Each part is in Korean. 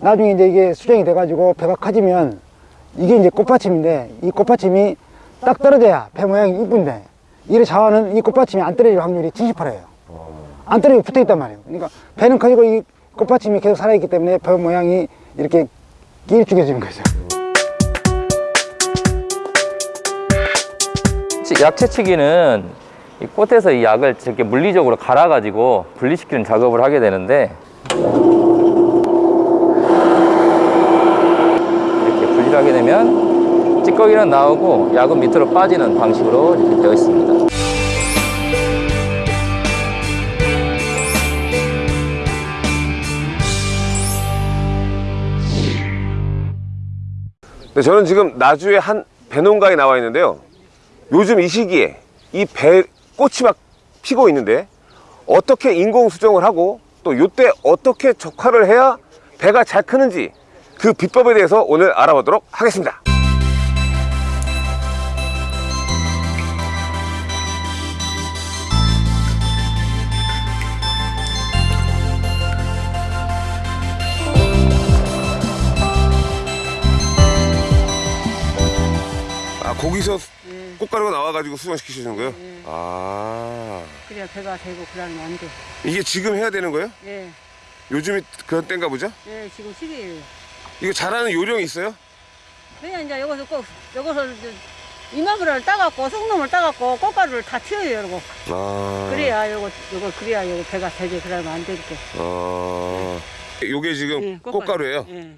나중에 이제 이게 수정이 돼가지고 배가 커지면 이게 이제 꽃받침인데 이 꽃받침이 딱 떨어져야 배 모양이 이쁜데 이래 자와는 이 꽃받침이 안 떨어질 확률이 70%예요. 안 떨어지고 붙어 있단 말이에요. 그러니까 배는 커지고 이 꽃받침이 계속 살아있기 때문에 배 모양이 이렇게 길쭉해지는 거죠. 치- 약채치기는 이 꽃에서 이 약을 이렇게 물리적으로 갈아가지고 분리시키는 작업을 하게 되는데 이렇게 분리를 하게 되면 찌꺼기는 나오고 약은 밑으로 빠지는 방식으로 이렇게 되어 있습니다. 네, 저는 지금 나주의 한 배농가에 나와 있는데요. 요즘 이 시기에 이 배 꽃이 막 피고 있는데 어떻게 인공 수정을 하고 또 요때 어떻게 적화를 해야 배가 잘 크는지 그 비법에 대해서 오늘 알아보도록 하겠습니다. 아 거기서 꽃가루가 나와가지고 수정시키시는 거예요? 아 그래야 배가 되고 그러면 안 돼. 이게 지금 해야 되는 거예요? 예, 요즘이 그런 때인가 보죠? 예, 지금 시기예요. 이거 잘하는 요령이 있어요? 그냥 이제 여기서 꼭, 여기서 이제 이마물을 따갖고, 속놈을 따갖고, 꽃가루를 다 튀어요, 이러고. 아 그래야, 요거, 요거, 그래야 요거 배가 되게 그러면 안 되게. 어 요게 지금 예, 꽃가루 예요? 예,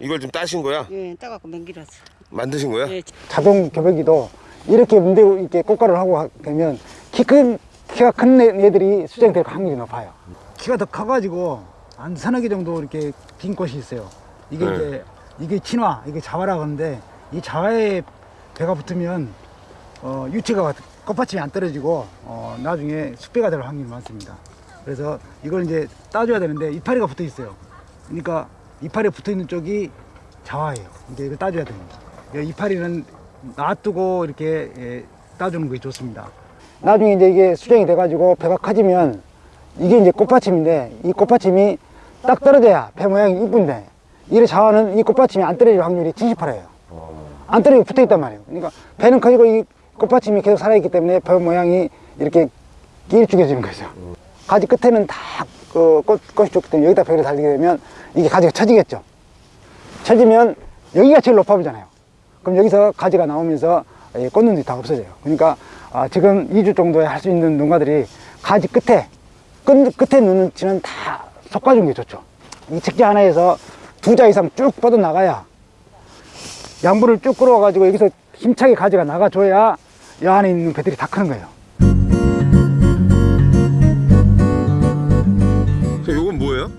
이걸 좀 따신 거야? 예, 따갖고 맹기라서. 만드신 거야? 예, 자동 교배기도 이렇게 문대 이렇게 꽃가루를 하고 하- 되면 키 큰 키가 큰 애- 애들이 수정될 확률이 높아요. 키가 더 커가지고 한 서너 개 정도 이렇게 빈 꽃이 있어요. 이게 네. 이제 이게 친화, 이게 자화라고 하는데 이 자화에 배가 붙으면 어, 유치가 꽃받침이 안 떨어지고 어, 나중에 숙배가 될 확률이 많습니다. 그래서 이걸 이제 따줘야 되는데 이파리가 붙어 있어요. 그러니까 이파리 붙어 있는 쪽이 자화예요. 이제 이걸 따줘야 됩니다. 예, 이파리는 놔두고 이렇게 예, 따주는 것이 좋습니다. 나중에 이제 이게 수정이 돼 가지고 배가 커지면 이게 이제 꽃받침인데 이 꽃받침이 딱 떨어져야 배 모양이 이쁜데 이래 자와는 이 꽃받침이 안 떨어질 확률이 70%예요. 안 떨어지고 붙어 있단 말이에요. 그러니까 배는 커지고 이 꽃받침이 계속 살아있기 때문에 배 모양이 이렇게 길쭉해지는 거죠. 가지 끝에는 다 그 꽃이 좋기 때문에 여기다 배를 달리게 되면 이게 가지가 처지겠죠. 처지면 여기가 제일 높아 보잖아요. 그럼 여기서 가지가 나오면서 이 꽃눈들이 다 없어져요. 그러니까 아, 지금 2주 정도에 할 수 있는 농가들이 가지 끝에 끝, 끝에 눈은 치는 다 솎아주는 게 좋죠. 이 책지 하나에서 두 자 이상 쭉 뻗어 나가야 양분을 쭉 끌어와 가지고 여기서 힘차게 가지가 나가줘야 이 안에 있는 배들이 다 크는 거예요. 저 요건 뭐예요?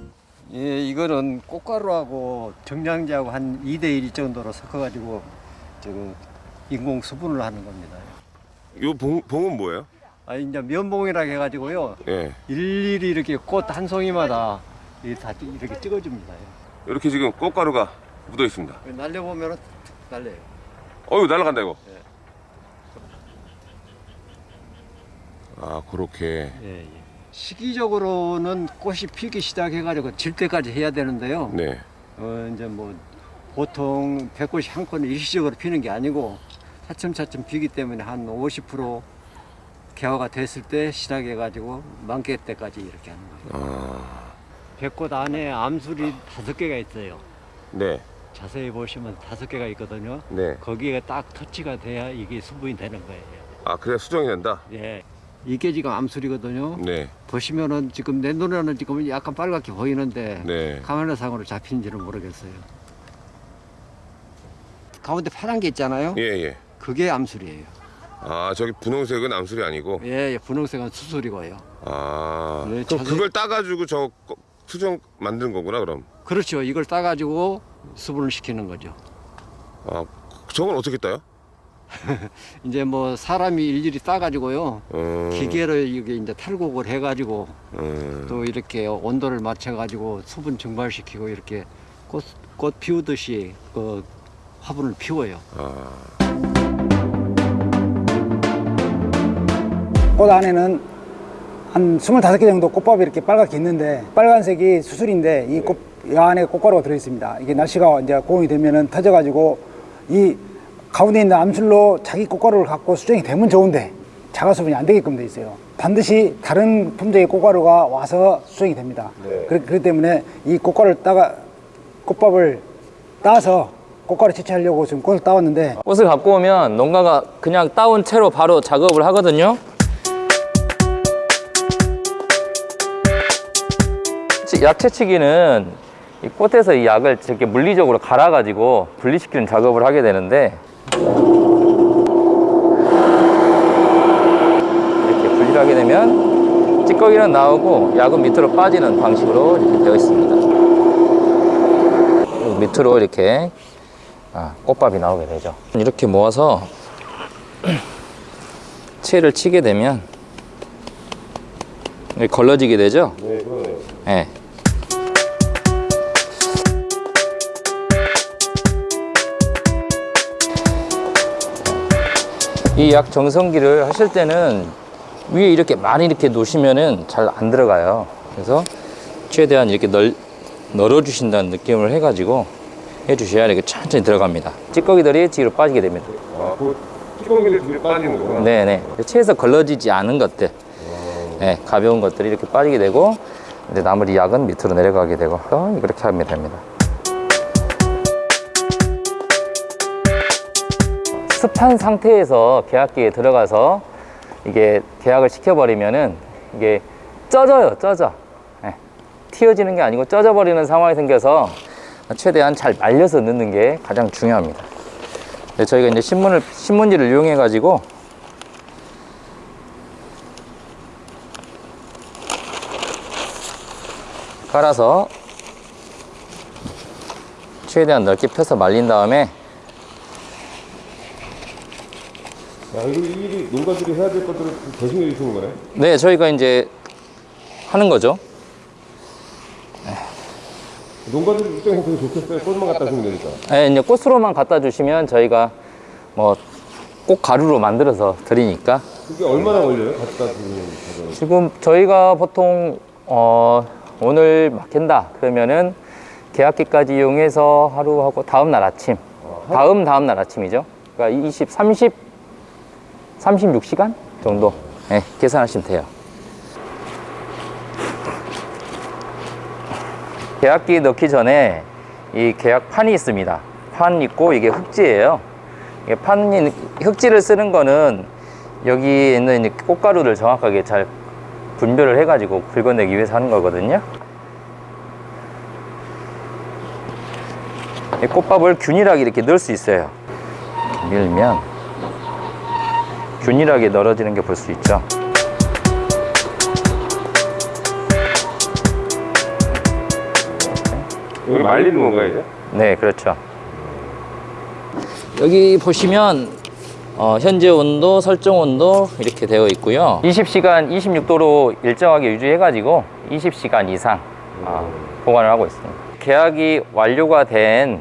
예, 이거는 꽃가루하고 정량제하고 한 2대1 정도로 섞어가지고 저거 인공 수분을 하는 겁니다. 요 봉, 봉은 뭐예요? 아, 이제 면봉이라고 해가지고요. 예 일일이 이렇게 꽃 한 송이마다 이다 이렇게 찍어줍니다. 이렇게 지금 꽃가루가 묻어 있습니다. 날려보면은 날려요. 어 이거 날아간다 이거 예. 아 그렇게 예, 예. 시기적으로는 꽃이 피기 시작해가지고 질 때까지 해야 되는데요. 네 어, 이제 뭐 보통 백꽃이 한 건에 일시적으로 피는 게 아니고 차츰차츰 피기 때문에 한 50% 개화가 됐을 때 시작해가지고 만개 때까지 이렇게 하는 거예요. 아, 백꽃 안에 암술이 다섯 개가 있어요. 네, 자세히 보시면 다섯 개가 있거든요. 네. 거기에 딱 터치가 돼야 이게 수분이 되는 거예요. 아 그래야 수정이 된다? 예. 이게 지금 암술이거든요. 네, 보시면은 지금 내 눈에는 지금 약간 빨갛게 보이는데 네. 카메라 상으로 잡힌지는 모르겠어요. 가운데 파란 게 있잖아요. 예, 예. 그게 암술이에요. 아 저기 분홍색은 암술이 아니고 예, 예 분홍색은 수술이고요. 아 네, 그럼 자세- 그걸 따가지고 저 거- 수정 만드는 거구나 그럼 그렇죠. 이걸 따가지고 수분을 시키는 거죠. 아 저건 어떻게 따요? 이제 뭐 사람이 일일이 따가지고요. 음, 기계로 이게 이제 탈곡을 해가지고 음, 또 이렇게 온도를 맞춰가지고 수분 증발시키고 이렇게 꽃, 꽃 피우듯이 그 화분을 피워요. 아. 꽃 안에는 한 25개 정도 꽃밥이 이렇게 빨갛게 있는데 빨간색이 수술인데 이 꽃, 이 안에 꽃가루가 들어있습니다. 이게 날씨가 이제 고온이 되면은 터져가지고 이 가운데 있는 암술로 자기 꽃가루를 갖고 수정이 되면 좋은데 자가 수분이 안 되게끔 돼 있어요. 반드시 다른 품종의 꽃가루가 와서 수정이 됩니다. 네. 그렇기 때문에 이 꽃가루를 따가 꽃밥을 따서 꽃가루 채취하려고 지금 꽃을 따왔는데 꽃을 갖고 오면 농가가 그냥 따온 채로 바로 작업을 하거든요. 치- 약 채취기는 이 꽃에서 이 약을 이렇게 물리적으로 갈아가지고 분리시키는 작업을 하게 되는데 이렇게 분리를 하게 되면 찌꺼기는 나오고 약은 밑으로 빠지는 방식으로 이렇게 되어 있습니다. 밑으로 이렇게 아, 꽃밥이 나오게 되죠. 이렇게 모아서 채를 치게 되면 걸러지게 되죠. 네, 그러네요. 네. 이약 정성기를 하실 때는 위에 이렇게 많이 이렇게 놓으시면은 잘 안 들어가요. 그래서 최대한 이렇게 널, 널어주신다는 느낌을 해가지고 해주셔야 이렇게 천천히 들어갑니다. 찌꺼기들이 뒤로 빠지게 됩니다. 아, 그 뚜껑기를 뒤에 빠지는 거구나. 네네. 체에서 걸러지지 않은 것들, 네, 가벼운 것들이 이렇게 빠지게 되고, 이제 나머지 약은 밑으로 내려가게 되고, 어, 이렇게 하면 됩니다. 습한 상태에서 계약기에 들어가서 이게 계약을 시켜버리면은 이게 쪄져요, 쪄져. 네. 튀어지는 게 아니고 쪄져버리는 상황이 생겨서 최대한 잘 말려서 넣는 게 가장 중요합니다. 네, 저희가 이제 신문을 신문지를 이용해 가지고 깔아서 최대한 넓게 펴서 말린 다음에 야, 이거 일일이 농가들이 해야 될 것들을 대신해 주시는 거네. 네 저희가 이제 하는 거죠. 농가들 입장에서 되게 좋겠어요. 꽃만 갖다 주면 되니까. 네, 이제 꽃으로만 갖다 주시면 저희가 뭐꽃 가루로 만들어서 드리니까 그게 얼마나 걸려요? 갖다 주는? 지금 저희가 보통 어, 오늘 막힌다 그러면은 계약기까지 이용해서 하루 하고 다음 날 아침 다음 다음 날 아침이죠 그러니까 20, 30 36시간 정도 네, 계산하시면 돼요 계약기 넣기 전에 이 계약판이 있습니다 판 있고 이게 흙지예요 이게 판이 흙지를 쓰는 거는 여기 있는 이 꽃가루를 정확하게 잘 분별을 해 가지고 긁어내기 위해서 하는 거거든요. 이 꽃밥을 균일하게 이렇게 넣을 수 있어요. 밀면 균일하게 널어지는 게 볼 수 있죠. 말리는 건가요, 이제? 네, 그렇죠. 여기 보시면 어, 현재 온도, 설정 온도 이렇게 되어 있고요. 20시간 26도로 일정하게 유지해 가지고 20시간 이상 어, 보관을 하고 있습니다. 계약이 완료가 된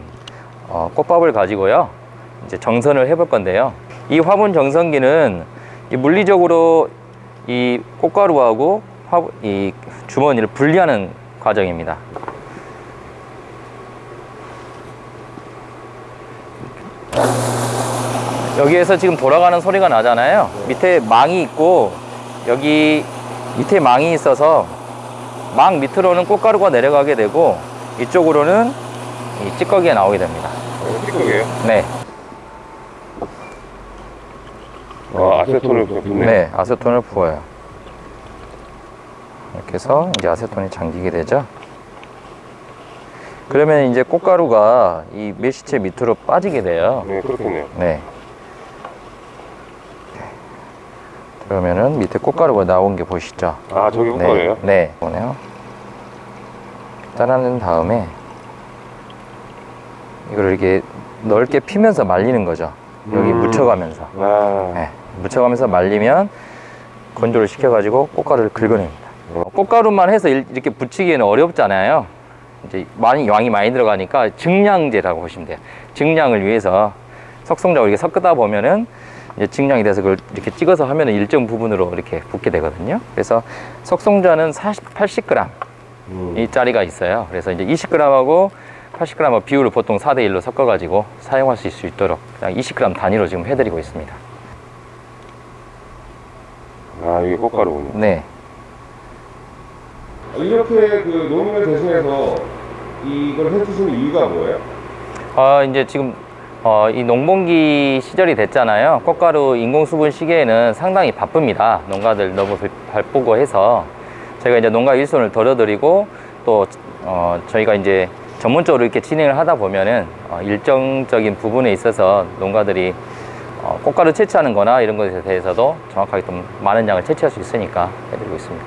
어, 꽃밥을 가지고요. 이제 정선을 해볼 건데요. 이 화분 정선기는 이 물리적으로 이 꽃가루하고 화분, 이 주머니를 분리하는 과정입니다. 여기에서 지금 돌아가는 소리가 나잖아요. 밑에 망이 있고 여기 밑에 망이 있어서 망 밑으로는 꽃가루가 내려가게 되고 이쪽으로는 이 찌꺼기가 나오게 됩니다. 뚜껑이에요? 네, 와, 아세톤을 붓네. 네, 아세톤을 부어요. 이렇게 해서 이제 아세톤이 잠기게 되죠. 그러면 이제 꽃가루가 이 메시체 밑으로 빠지게 돼요. 네, 그렇겠네요. 네. 그러면은 밑에 꽃가루가 나온 게 보이시죠? 아, 저기 꽃가루예요? 네, 네. 보네요. 따라낸 다음에 이걸 이렇게 넓게 피면서 말리는 거죠. 여기 음. 묻혀가면서. 아, 네, 묻혀가면서 말리면 건조를 시켜가지고 꽃가루를 긁어냅니다. 꽃가루만 해서 일- 이렇게 붙이기에는 어렵잖아요. 이제 많이 양이 많이 들어가니까 증량제라고 보시면 돼요. 증량을 위해서 석성자고 이렇게 섞다 보면은 증량이 돼서 그걸 이렇게 찍어서 하면 일정 부분으로 이렇게 붓게 되거든요. 그래서 석송자는 40, 80g 이 짜리가 있어요. 그래서 이제 20g하고 80g 비율을 보통 4대 1로 섞어 가지고 사용하실 수 있도록 그냥 20g 단위로 지금 해드리고 있습니다. 아 이게 꽃가루군요. 네. 이렇게 그 농민을 대신해서 이걸 해주시는 이유가 뭐예요? 어, 이제 지금 어, 이 농번기 시절이 됐잖아요. 꽃가루 인공수분 시기에는 상당히 바쁩니다. 농가들 너무 바- 바쁘고 해서 저희가 이제 농가 일손을 덜어드리고 또 어, 저희가 이제 전문적으로 이렇게 진행을 하다 보면은 어, 일정적인 부분에 있어서 농가들이 어, 꽃가루 채취하는 거나 이런 것에 대해서도 정확하게 좀 많은 양을 채취할 수 있으니까 해드리고 있습니다.